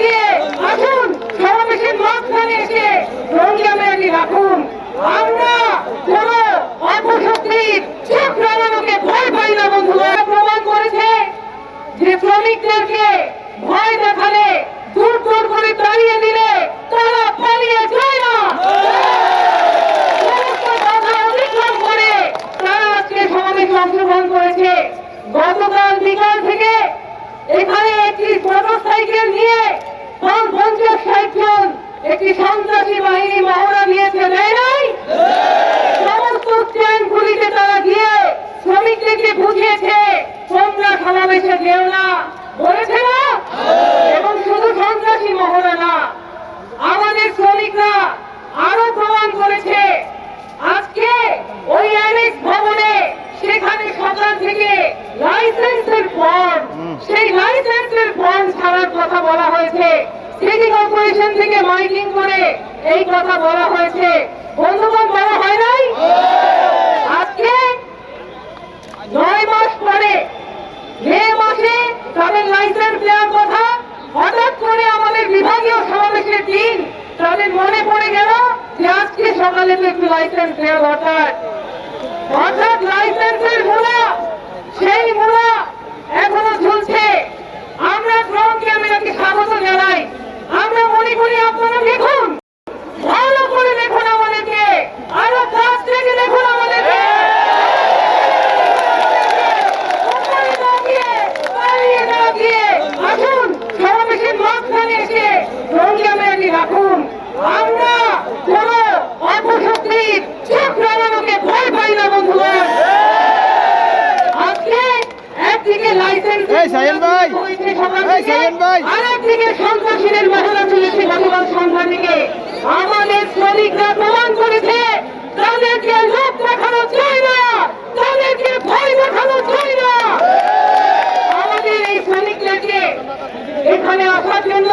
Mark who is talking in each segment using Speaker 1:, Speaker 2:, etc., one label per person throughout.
Speaker 1: দিয়ে আসুন সমাবেশের মাঝখানে এসে রোহিঙ্গা মেয়েটি রাখুন। আমরা কোন অপশক্তির চক্রাবানকে ভয় পাই না বন্ধুরা প্রমাণ করেছে যে শ্রমিকদেরকে ভয় দেখালে, দূর দূর করে দাঁড়িয়ে দিলে তারা পালিয়ে যায় না। করে তারা আজকে সমাবেশে অংশগ্রহণ করেছে। গতকাল বিকাল থেকে এখানে একটি মোটর সাইকেল নিয়ে একটি সন্ত্রাসী বাহিনী মহড়া দিয়েছে দেয় নাই? সমস্ত স্ট্যান্ডগুলিতে তারা গিয়ে শ্রমিকদেরকে বুঝিয়েছে তোমরা সমাবেশে যেও না বলেছে না? এবং শুধু সন্ত্রাসী মহড়া না আমাদের শ্রমিকরা আরও প্রমাণ করেছে। আজকে ওই অ্যানেক্স ভবনে সেখানে সকাল থেকে লাইসেন্সের ফর্ম সেই লাইসেন্সের ফর্ম ছাড়ার কথা বলা হয়েছে। সিটি কর্পোরেশন থেকে মাইকিং করে এই কথা বলা হয়েছে। বন্ধুগণ, বলা হয় নাই? আজকে নয় মাস পরে, মে মাসে তাদের লাইসেন্স দেওয়ার কথা, হঠাৎ করে আমাদের বিভাগীয় সমাবেশের দিন তাদের মনে পড়ে গেল যে আজকে সকালে তো একটু লাইসেন্স দেওয়া দরকার। অর্থাৎ লাইসেন্সের মূলা, সেই মূলা এখনও ঝুলছে আমরা শ্রম ক্যামেরাকে স্বাগত জানাই আমরা মনে করি আপনারা দেখুন ভালো করে দেখুন আমাদেরকে আরও কাছ থেকে দেখুন আমাদেরকে উপরে না গিয়ে, দাঁড়িয়ে না গিয়ে, আসুন ড্রোন ক্যামেরাটি রাখুন। আমরা কোন অপশক্তির চোখ রাঙানোকে ভয় পাই না বন্ধুগণ আজকে একদিকে লাইসেন্স! আরেকদিকে সন্ত্রাসীদের মহড়া চলেছে গতকাল সন্ধ্যা থেকে আমাদের শ্রমিকরা প্রমাণ করেছে তাদেরকে লোক দেখানো চায় না তাদেরকে ভয় দেখানো চায় না আমাদের এই শ্রমিকদেরকে এখানে আসার জন্য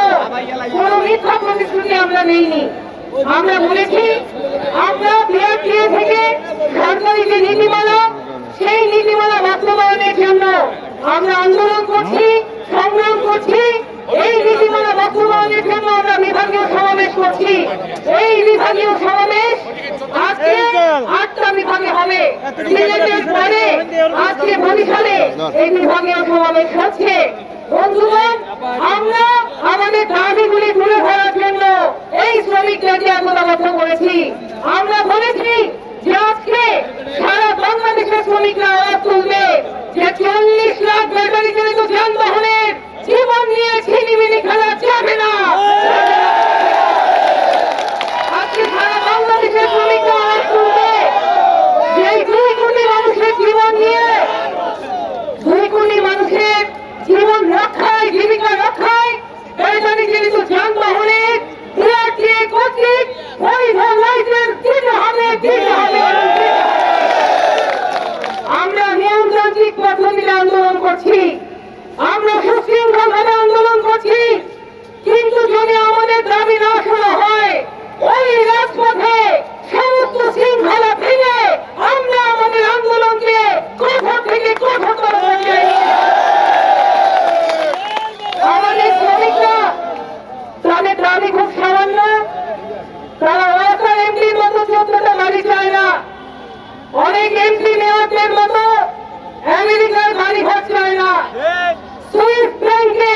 Speaker 1: কোনো মিথ্যা প্রতিশ্রুতি আমরা নেইনি। আমরা বলেছি, আমরা বিআরটিএ থেকে সরকারি যে নীতিমালা, সেই নীতিমালা বাস্তবায়নের জন্য আমরা আন্দোলন করছি, সংগ্রাম করছি। এই নীতিমালা বাস্তবায়নের জন্য আমরা বিভাগীয় সমাবেশ করছি। এই বিভাগীয় সমাবেশ আজকে আটটা বিভাগে হবে। আজকে বরিশালে এই বিভাগীয় সমাবেশ হচ্ছে। বন্ধুগণ আমরা আমাদের দাবিগুলি তুলে ধরার জন্য এই শ্রমিকরা যে একতাবদ্ধ করেছি, আমরা বলেছি যে আজকে সারা বাংলাদেশের শ্রমিকরা আওয়াজ তুলবে যে চল্লিশ লাখ ব্যাটারি চালিত যানবাহনের জীবন নিয়ে ছিনিমিনি খেলা যাবে না। আজকে বাংলাদেশের শ্রমিকরা আওয়াজ তুলবে যে দুই মানুষের জীবন নিয়ে, দুই মানুষের জীবন রক্ষা জীবিকা রক্ষায় বেসামরিক জনিত যানবাহনের বিআরটিএ কর্তৃক পরিবহন লাইসেন্স দিতে হবে। পর্যন্ত বাড়ি চায় না। অনেক এমপি মেয়রদের মতো আমেরিকার বাড়ি ঘর চায় না। সুইস ব্যাংকে